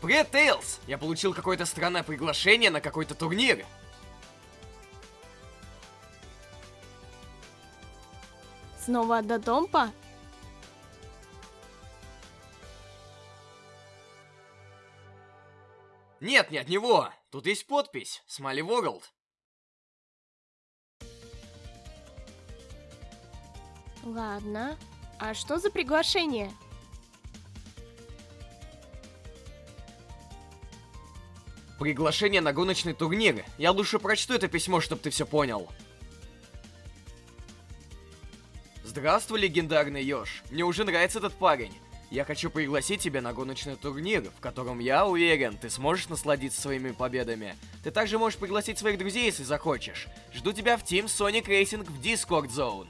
Привет, Тейлз! Я получил какое-то странное приглашение на какой-то турнир. Снова до Домпа? Нет, не от него. Тут есть подпись. Смайли World. Ладно. А что за приглашение? Приглашение на гоночный турнир. Я лучше прочту это письмо, чтобы ты все понял. Здравствуй, легендарный Ёж. Мне уже нравится этот парень. Я хочу пригласить тебя на гоночный турнир, в котором я уверен, ты сможешь насладиться своими победами. Ты также можешь пригласить своих друзей, если захочешь. Жду тебя в Team Sonic Racing в Discord Zone.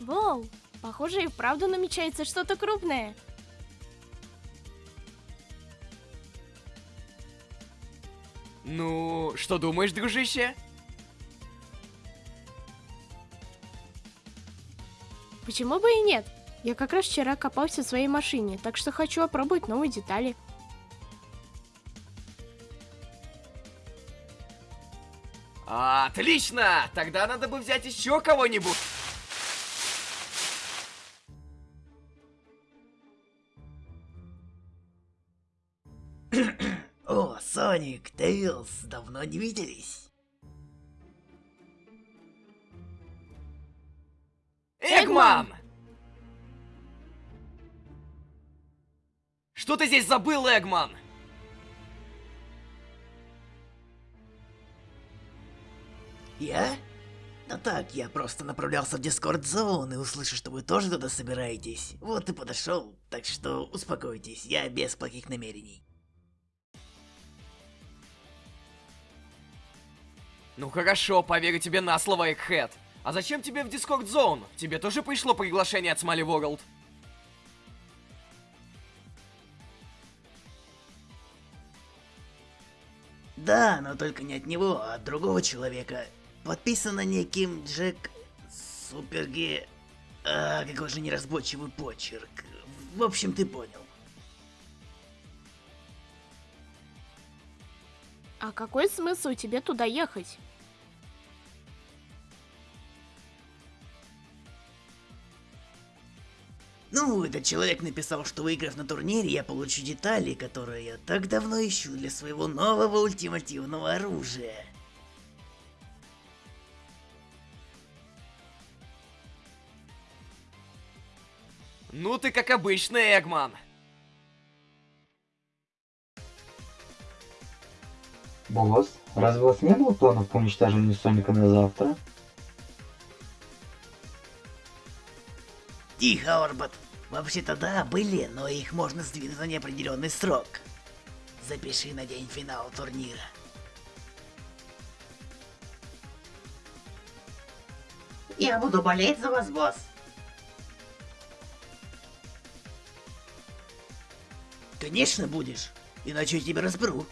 Воу, похоже и вправду намечается что-то крупное. Ну, что думаешь, дружище? Почему бы и нет? Я как раз вчера копался в своей машине, так что хочу опробовать новые детали. Отлично! Тогда надо бы взять еще кого-нибудь. Соник, Тейлз, давно не виделись. Эгман! Что ты здесь забыл, Эгман? Я? Да так, я просто направлялся в Discord Zone и услышал, что вы тоже туда собираетесь. Вот и подошел, так что успокойтесь, я без плохих намерений. Ну хорошо, поверю тебе на слово, Эгхэт. А зачем тебе в Discord Zone? Тебе тоже пришло приглашение от Смали World? Да, но только не от него, а от другого человека. Подписано неким Джек Суперги... А, какой же неразборчивый почерк. В общем, ты понял. А какой смысл тебе туда ехать? Ну, этот человек написал, что выиграв на турнире, я получу детали, которые я так давно ищу для своего нового ультимативного оружия. Ну ты как обычный, Эгман. Босс, разве у вас не было планов по уничтожению Соника на завтра? Тихо, Орбат. Вообще-то да, были, но их можно сдвинуть на неопределенный срок. Запиши на день финала турнира. Я буду болеть за вас, босс. Конечно будешь, иначе я тебя разберу.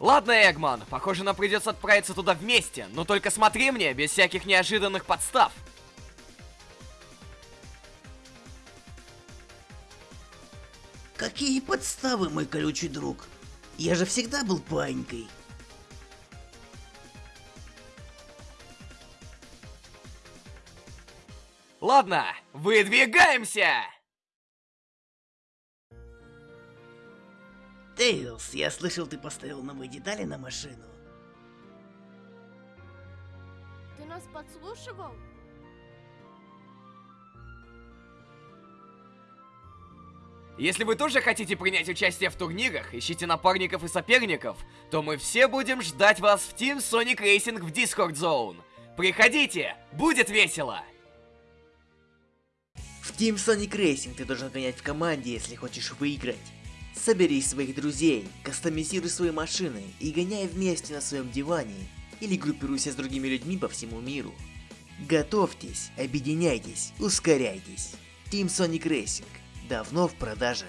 Ладно, Эгман, похоже, нам придется отправиться туда вместе, но только смотри мне, без всяких неожиданных подстав. Какие подставы, мой колючий друг? Я же всегда был панькой. Ладно, выдвигаемся! Тейлз, я слышал, ты поставил новые детали на машину. Ты нас подслушивал? Если вы тоже хотите принять участие в турнирах, ищите напарников и соперников, то мы все будем ждать вас в Team Sonic Racing в Discord Zone. Приходите, будет весело! В Team Sonic Racing ты должен гонять в команде, если хочешь выиграть. Собери своих друзей, кастомизируй свои машины и гоняй вместе на своем диване или группируйся с другими людьми по всему миру. Готовьтесь, объединяйтесь, ускоряйтесь. Team Sonic Racing давно в продаже.